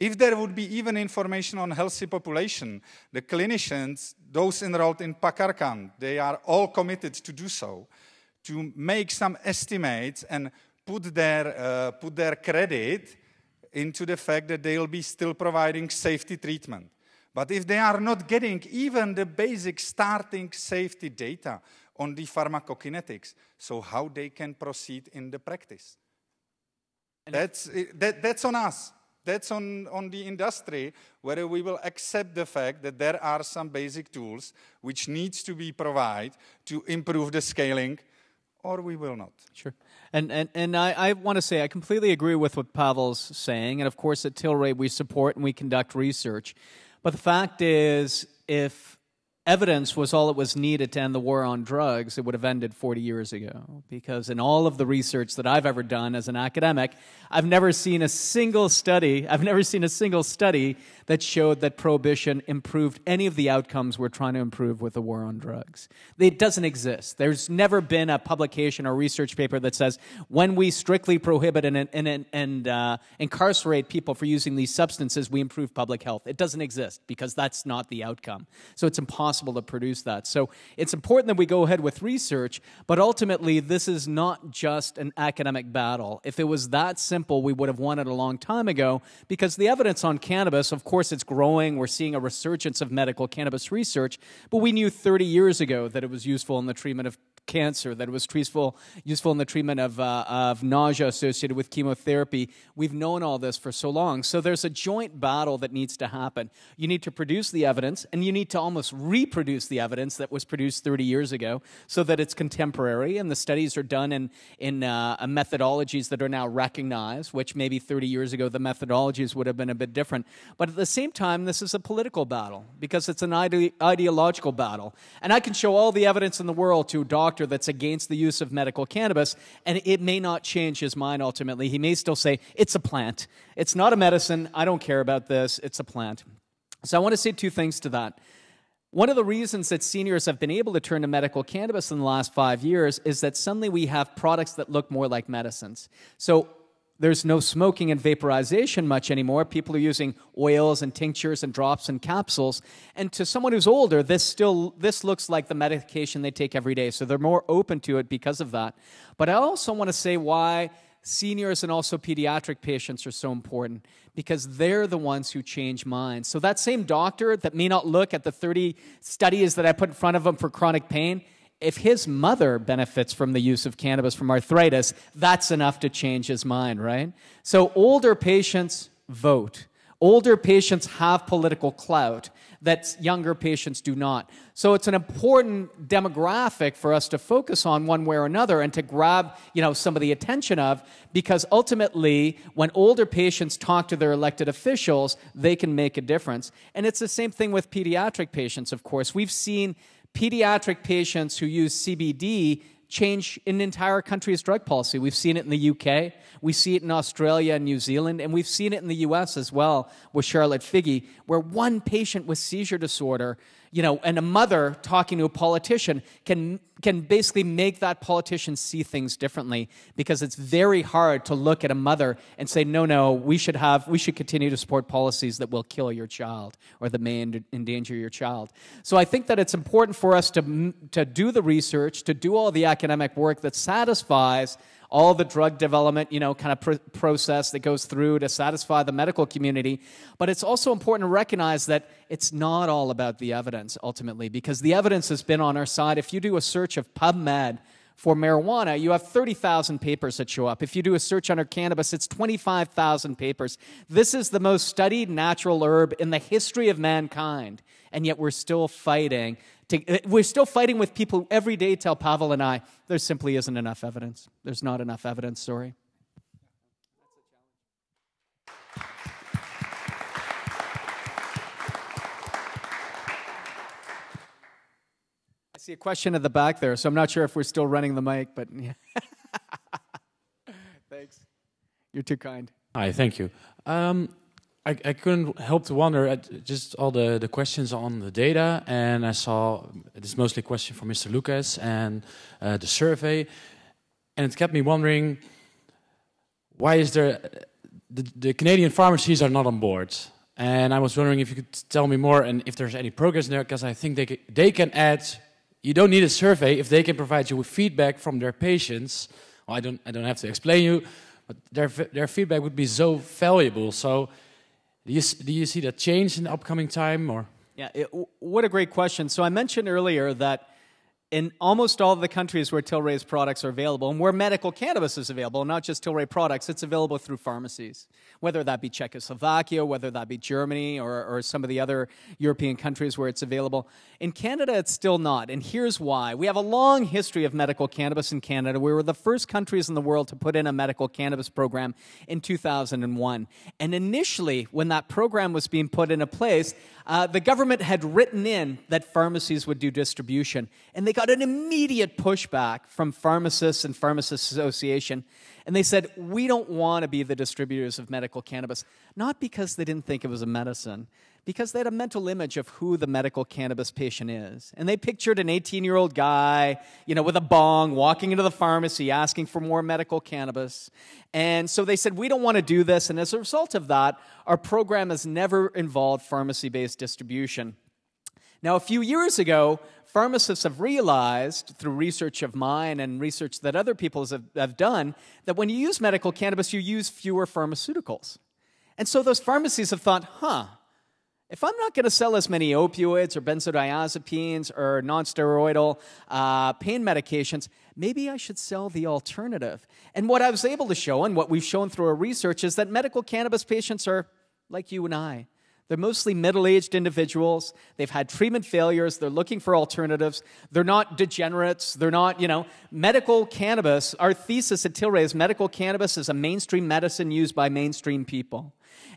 If there would be even information on healthy population, the clinicians, those enrolled in PACARCAN, they are all committed to do so, to make some estimates and put their, uh, put their credit into the fact that they'll be still providing safety treatment. But if they are not getting even the basic starting safety data on the pharmacokinetics, so how they can proceed in the practice? That's, that, that's on us. That's on, on the industry, whether we will accept the fact that there are some basic tools which needs to be provided to improve the scaling, or we will not. Sure. And and, and I, I want to say I completely agree with what Pavel's saying. And of course, at Tilray, we support and we conduct research. But the fact is, if evidence was all it was needed to end the war on drugs, it would have ended 40 years ago. Because in all of the research that I've ever done as an academic, I've never seen a single study, I've never seen a single study that showed that prohibition improved any of the outcomes we're trying to improve with the war on drugs. It doesn't exist. There's never been a publication or research paper that says when we strictly prohibit and, and, and uh, incarcerate people for using these substances, we improve public health. It doesn't exist because that's not the outcome. So it's impossible to produce that. So it's important that we go ahead with research, but ultimately, this is not just an academic battle. If it was that simple, we would have won it a long time ago because the evidence on cannabis, of course, course, it's growing. We're seeing a resurgence of medical cannabis research, but we knew 30 years ago that it was useful in the treatment of cancer, that it was useful, useful in the treatment of, uh, of nausea associated with chemotherapy. We've known all this for so long. So there's a joint battle that needs to happen. You need to produce the evidence, and you need to almost reproduce the evidence that was produced 30 years ago so that it's contemporary, and the studies are done in, in uh, methodologies that are now recognized, which maybe 30 years ago the methodologies would have been a bit different. But at the same time, this is a political battle because it's an ide- ideological battle. And I can show all the evidence in the world to a doctor that's against the use of medical cannabis, and it may not change his mind ultimately. He may still say, it's a plant. It's not a medicine. I don't care about this. It's a plant. So I want to say two things to that. One of the reasons that seniors have been able to turn to medical cannabis in the last five years is that suddenly we have products that look more like medicines. So there's no smoking and vaporization much anymore. People are using oils and tinctures and drops and capsules. And to someone who's older, this still this looks like the medication they take every day. So they're more open to it because of that. But I also want to say why seniors and also pediatric patients are so important because they're the ones who change minds. So that same doctor that may not look at the 30 studies that I put in front of them for chronic pain, if his mother benefits from the use of cannabis from arthritis, that's enough to change his mind, right? So older patients vote. Older patients have political clout that younger patients do not. So it's an important demographic for us to focus on one way or another and to grab, you know, some of the attention of because ultimately when older patients talk to their elected officials, they can make a difference. And it's the same thing with pediatric patients, of course. We've seen pediatric patients who use CBD change an entire country's drug policy. We've seen it in the UK, we see it in Australia and New Zealand, and we've seen it in the US as well with Charlotte Figi, where one patient with seizure disorder you know, and a mother talking to a politician can, can basically make that politician see things differently because it's very hard to look at a mother and say, no, no, we should have, we should continue to support policies that will kill your child or that may endanger your child. So I think that it's important for us to, to do the research, to do all the academic work that satisfies all the drug development, you know, kind of pr- process that goes through to satisfy the medical community. But it's also important to recognize that it's not all about the evidence ultimately, because the evidence has been on our side. If you do a search of PubMed, for marijuana, you have 30,000 papers that show up. If you do a search under cannabis, it's 25,000 papers. This is the most studied natural herb in the history of mankind, and yet we're still fighting to, we're still fighting with people who every day tell Pavel and I there simply isn't enough evidence. There's not enough evidence, sorry. I see a question at the back there, so I'm not sure if we're still running the mic, but yeah. thanks. You're too kind. Hi, thank you. Um, I, I couldn't help to wonder at just all the, the questions on the data, and I saw it's mostly a question from Mr. Lucas and uh, the survey, and it kept me wondering why is there the, the Canadian pharmacies are not on board, and I was wondering if you could tell me more and if there's any progress there, because I think they they can add. You don't need a survey if they can provide you with feedback from their patients. Well, I don't I don't have to explain you, but their their feedback would be so valuable. So do you, do you see that change in the upcoming time or? Yeah, it, what a great question. So I mentioned earlier that in almost all of the countries where Tilray's products are available and where medical cannabis is available, not just Tilray products, it's available through pharmacies, whether that be Czechoslovakia, whether that be Germany, or, or some of the other European countries where it's available. In Canada, it's still not, and here's why. We have a long history of medical cannabis in Canada. We were the first countries in the world to put in a medical cannabis program in 2001. And initially, when that program was being put into place, uh, the government had written in that pharmacies would do distribution, and they got an immediate pushback from pharmacists and pharmacists association. And they said, We don't want to be the distributors of medical cannabis, not because they didn't think it was a medicine, because they had a mental image of who the medical cannabis patient is. And they pictured an 18 year old guy, you know, with a bong walking into the pharmacy asking for more medical cannabis. And so they said, we don't want to do this. And as a result of that, our program has never involved pharmacy based distribution. Now, a few years ago, pharmacists have realized through research of mine and research that other people have, have done that when you use medical cannabis, you use fewer pharmaceuticals. And so those pharmacies have thought, huh, if I'm not going to sell as many opioids or benzodiazepines or nonsteroidal uh, pain medications, maybe I should sell the alternative. And what I was able to show, and what we've shown through our research, is that medical cannabis patients are like you and I. They're mostly middle aged individuals. They've had treatment failures. They're looking for alternatives. They're not degenerates. They're not, you know, medical cannabis. Our thesis at Tilray is medical cannabis is a mainstream medicine used by mainstream people.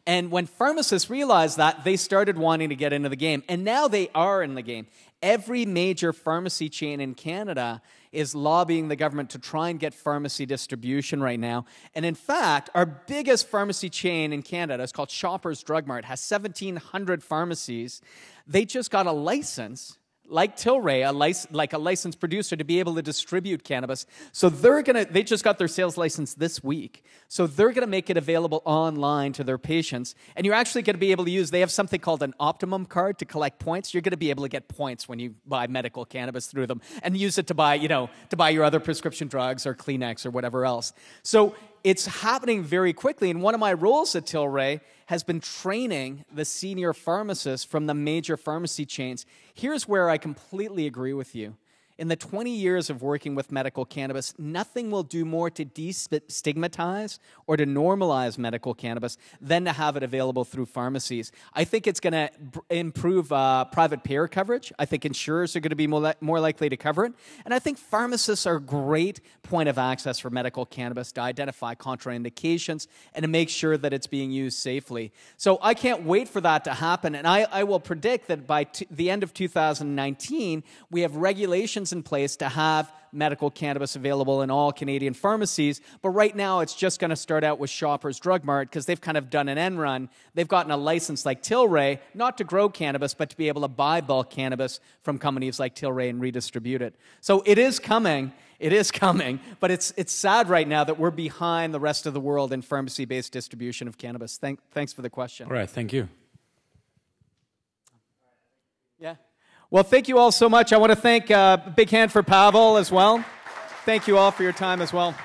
And when pharmacists realized that, they started wanting to get into the game. And now they are in the game. Every major pharmacy chain in Canada is lobbying the government to try and get pharmacy distribution right now. And in fact, our biggest pharmacy chain in Canada is called Shoppers Drug Mart, has 1,700 pharmacies. They just got a license like Tilray, a lic- like a licensed producer, to be able to distribute cannabis. So they're gonna, they just got their sales license this week. So they're gonna make it available online to their patients. And you're actually gonna be able to use, they have something called an Optimum card to collect points. You're gonna be able to get points when you buy medical cannabis through them and use it to buy, you know, to buy your other prescription drugs or Kleenex or whatever else. So it's happening very quickly. And one of my roles at Tilray has been training the senior pharmacists from the major pharmacy chains. Here's where I completely agree with you. In the 20 years of working with medical cannabis, nothing will do more to destigmatize or to normalize medical cannabis than to have it available through pharmacies. I think it's going to improve uh, private payer coverage. I think insurers are going to be more, li- more likely to cover it. And I think pharmacists are a great point of access for medical cannabis to identify contraindications and to make sure that it's being used safely. So I can't wait for that to happen. And I, I will predict that by the end of 2019, we have regulations regulations in place to have medical cannabis available in all Canadian pharmacies. But right now, it's just going to start out with Shoppers Drug Mart because they've kind of done an end run. They've gotten a license like Tilray, not to grow cannabis, but to be able to buy bulk cannabis from companies like Tilray and redistribute it. So it is coming. It is coming, but it's, it's sad right now that we're behind the rest of the world in pharmacy based distribution of cannabis. Thank, thanks for the question. All right, thank you. Well, thank you all so much. I want to thank uh, big hand for Pavel as well. Thank you all for your time as well.